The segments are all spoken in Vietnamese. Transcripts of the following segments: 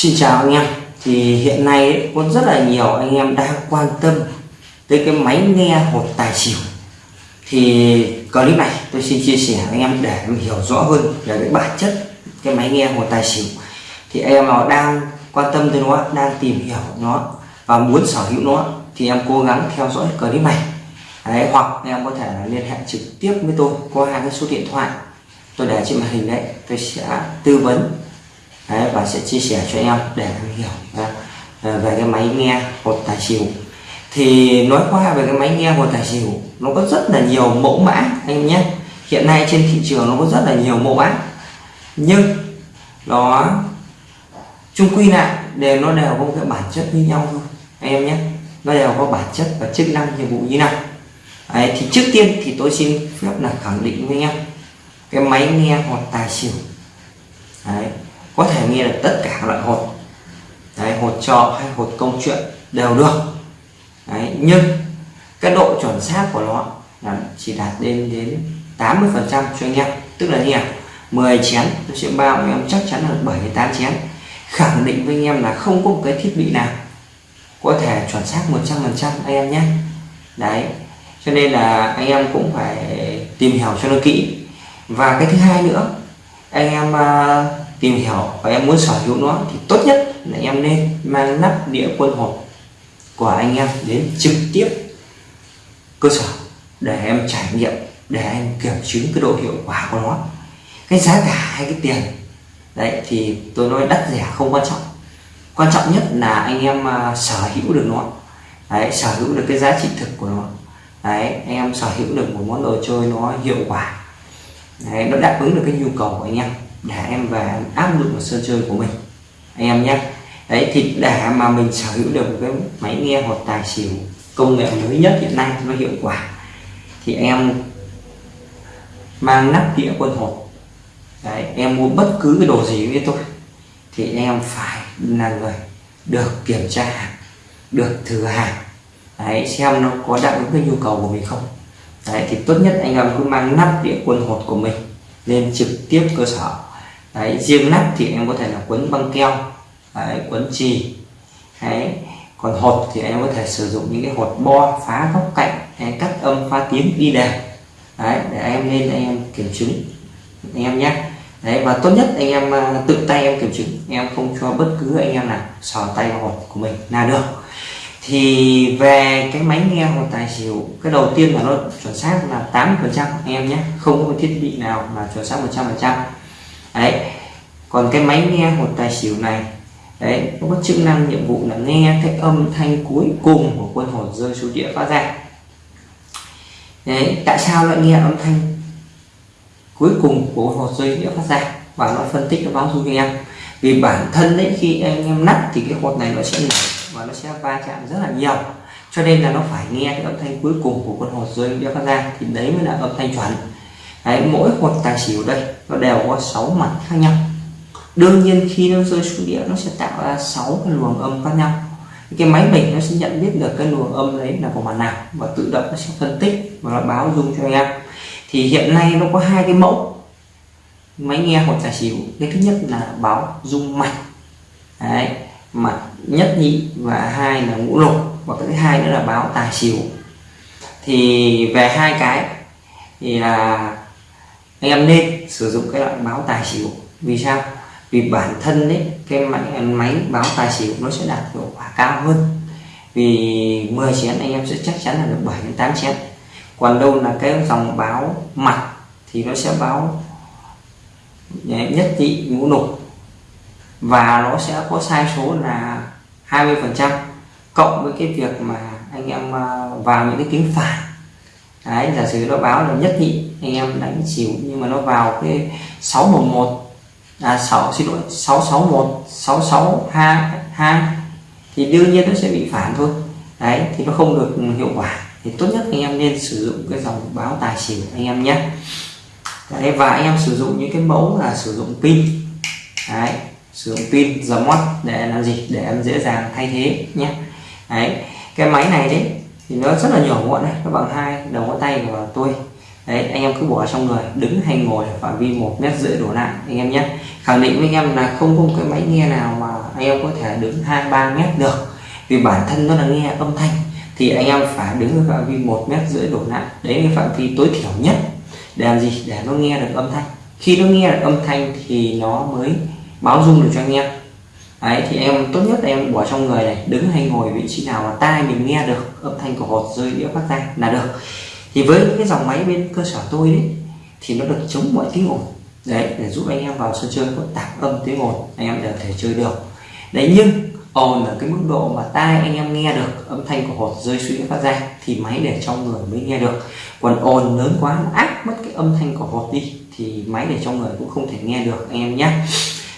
Xin chào anh em. Thì hiện nay ấy, có rất là nhiều anh em đang quan tâm tới cái máy nghe hột tài xỉu. Thì clip này tôi xin chia sẻ anh em để em hiểu rõ hơn về cái bản chất cái máy nghe hột tài xỉu. Thì em nào đang quan tâm tới nó đang tìm hiểu nó và muốn sở hữu nó thì em cố gắng theo dõi clip này. Đấy, hoặc em có thể là liên hệ trực tiếp với tôi qua hai cái số điện thoại. Tôi để trên màn hình đấy tôi sẽ tư vấn đấy, và sẽ chia sẻ cho em để em hiểu à, về cái máy nghe hột tài xỉu. Thì nói qua về cái máy nghe hột tài xỉu nó có rất là nhiều mẫu mã anh nhé. Hiện nay trên thị trường nó có rất là nhiều mẫu mã. Nhưng nó chung quy lại đều nó đều có cái bản chất như nhau thôi anh em nhé. Nó đều có bản chất và chức năng nhiệm vụ như nào. Đấy, thì trước tiên thì tôi xin phép là khẳng định với anh em cái máy nghe hột tài xỉu. Đấy, có thể nghe được tất cả loại hột. Đấy, hột trò hay hột công chuyện đều được. Đấy, nhưng cái độ chuẩn xác của nó là chỉ đạt đến đến 80 phần trăm cho anh em. Tức là như nào? 10 chén tôi sẽ bao anh em chắc chắn là 7 đến 8 chén. Khẳng định với anh em là không có một cái thiết bị nào có thể chuẩn xác 100 phần trăm anh em nhé. Đấy cho nên là anh em cũng phải tìm hiểu cho nó kỹ. Và cái thứ hai nữa anh em uh, tìm hiểu và em muốn sở hữu nó thì tốt nhất là em nên mang nắp đĩa quân hộp của anh em đến trực tiếp cơ sở để em trải nghiệm để em kiểm chứng cái độ hiệu quả của nó. Cái giá cả hay cái tiền đấy thì tôi nói đắt rẻ không quan trọng. Quan trọng nhất là anh em à, sở hữu được nó. Đấy, sở hữu được cái giá trị thực của nó. Đấy anh em sở hữu được một món đồ chơi nó hiệu quả. Đấy, nó đáp ứng được cái nhu cầu của anh em để em về áp dụng vào sân chơi của mình. Anh em nhé. Đấy, thì để mà mình sở hữu được cái máy nghe hoặc tài xỉu công nghệ mới nhất hiện nay nó hiệu quả, thì em mang nắp đĩa quân hột đấy, em mua bất cứ cái đồ gì với tôi, thì em phải là người được kiểm tra hàng được thử hàng. Đấy, xem nó có đáp ứng cái nhu cầu của mình không. Đấy, thì tốt nhất anh em cứ mang nắp đĩa quân hột của mình lên trực tiếp cơ sở đấy riêng nắp thì em có thể là quấn băng keo đấy, quấn chì. Đấy còn hột thì em có thể sử dụng những cái hột bo phá góc cạnh hay cắt âm phá tiếng đi đều đấy để em lên anh em kiểm chứng anh em nhé. Đấy và tốt nhất anh em à, tự tay em kiểm chứng em không cho bất cứ anh em nào sò tay vào hột của mình là được. Thì về cái máy nghe hột tài xỉu cái đầu tiên là nó chuẩn xác là 8 phần trăm anh em nhé không có thiết bị nào là chuẩn xác 100 phần trăm đấy. Còn cái máy nghe hột tài xỉu này, đấy, nó có chức năng nhiệm vụ là nghe cái âm thanh cuối cùng của quân hồn rơi xuống địa phát ra. Đấy, tại sao lại nghe âm thanh cuối cùng của quân hồn rơi địa phát ra? Và nó phân tích, nó báo dung cho em. Vì bản thân đấy khi anh em nắp thì cái hột này nó sẽ nổ và nó sẽ va chạm rất là nhiều. Cho nên là nó phải nghe cái âm thanh cuối cùng của con hột rơi địa phát ra thì đấy mới là âm thanh chuẩn đấy, mỗi một tài xỉu đây nó đều có 6 mặt khác nhau. Đương nhiên khi nó rơi xuống đĩa nó sẽ tạo ra 6 cái luồng âm khác nhau. Cái máy mình nó sẽ nhận biết được cái luồng âm đấy là của mặt nào và tự động nó sẽ phân tích và nó báo dung cho anh em thì hiện nay nó có hai cái mẫu. Máy nghe hoặc tài xỉu cái thứ nhất là báo dung mạch. Đấy mặt nhất nhị và hai là ngũ lục. Và cái thứ hai nữa là báo tài xỉu. Thì về hai cái thì là anh em nên sử dụng cái loại báo tài xỉu. Vì sao? Vì bản thân đấy cái máy, máy báo tài xỉu nó sẽ đạt hiệu quả cao hơn. Vì 10 chén anh em sẽ chắc chắn là được 7 đến 8 chén. Còn đâu là cái dòng báo mặt thì nó sẽ báo nhất trị ngũ lục và nó sẽ có sai số là 20 phần trăm. Cộng với cái việc mà anh em à, vào những cái kính phản đấy giả sử nó báo là nhất nhị anh em đánh xỉu nhưng mà nó vào cái 611 à 6 xin lỗi 661 6622 thì đương nhiên nó sẽ bị phản thôi. Đấy thì nó không được hiệu quả. Thì tốt nhất anh em nên sử dụng cái dòng báo tài xỉu anh em nhé. Đấy, và anh em sử dụng những cái mẫu là sử dụng pin. Đấy sử dụng pin giờ mót để làm gì? Để em dễ dàng thay thế nhé. Đấy cái máy này đấy thì nó rất là nhỏ gọn này nó bằng hai, đầu ngón tay của tôi. Đấy, anh em cứ bỏ trong người, đứng hay ngồi ở phạm vi một mét rưỡi đổ lại, anh em nhé. Khẳng định với anh em là không có cái máy nghe nào mà anh em có thể đứng hai, ba mét được. Vì bản thân nó là nghe âm thanh, thì anh em phải đứng ở phạm vi một mét rưỡi đổ lại. Đấy là phạm vi tối thiểu nhất để làm gì? Để nó nghe được âm thanh. Khi nó nghe được âm thanh thì nó mới báo dung được cho anh em đấy, thì em tốt nhất là em bỏ trong người này, đứng hay ngồi vị trí nào mà tai mình nghe được, âm thanh của hột rơi đĩa phát ra là được. Thì với những cái dòng máy bên cơ sở tôi đấy, thì nó được chống mọi tiếng ồn. Đấy, để giúp anh em vào sân chơi có tạp âm tiếng ồn, anh em đều thể chơi được. Đấy, nhưng ồn ở cái mức độ mà tai anh em nghe được, âm thanh của hột rơi suy phát ra thì máy để trong người mới nghe được. Còn ồn lớn quá áp mất cái âm thanh của hột đi, thì máy để trong người cũng không thể nghe được, anh em nhé.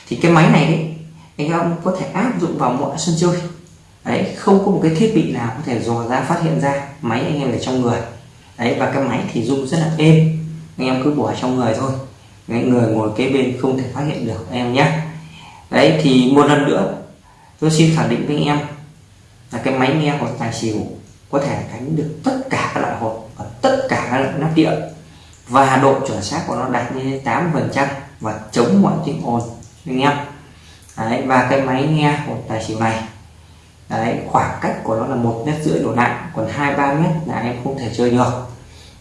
Thì cái máy này đấy anh em có thể áp dụng vào mọi sân chơi. Đấy không có một cái thiết bị nào có thể dò ra phát hiện ra máy anh em để trong người. Đấy và cái máy thì rung rất là êm. Anh em cứ bỏ trong người thôi. Đấy, người ngồi kế bên không thể phát hiện được em nhé. Đấy thì một lần nữa tôi xin khẳng định với anh em là cái máy nghe hoặc tài xỉu có thể đánh được tất cả các loại hột và tất cả các loại nắp điện. Và độ chuẩn xác của nó đạt như 8 phần trăm và chống mọi tiếng ồn anh em đấy, và cái máy nghe của tài xỉu này. Đấy, khoảng cách của nó là một mét rưỡi đổ lại còn hai ba mét là em không thể chơi được.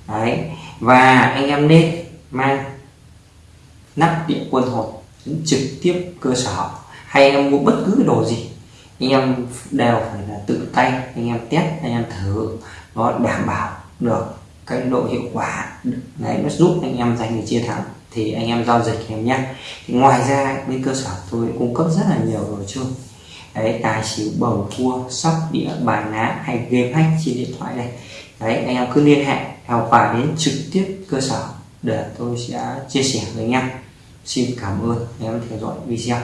Đấy và anh em nên mang nắp điện quân hột trực tiếp cơ sở hay anh em mua bất cứ đồ gì anh em đều phải là tự tay anh em test anh em thử nó đảm bảo được cái độ hiệu quả. Đấy nó giúp anh em giành được chiến thắng thì anh em giao dịch em nhé. Thì ngoài ra bên cơ sở tôi cung cấp rất là nhiều đồ chơi. Đấy tài xỉu bầu cua sóc đĩa bài ná hay game hack trên điện thoại này, đấy anh em cứ liên hệ hoặc và đến trực tiếp cơ sở để tôi sẽ chia sẻ với anh em. Xin cảm ơn anh em theo dõi video.